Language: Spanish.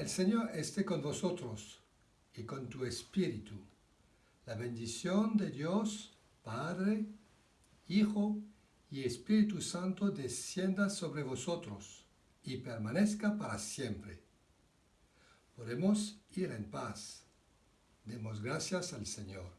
El Señor esté con vosotros y con tu espíritu. La bendición de Dios, Padre, Hijo y Espíritu Santo descienda sobre vosotros y permanezca para siempre. Podemos ir en paz. Demos gracias al Señor.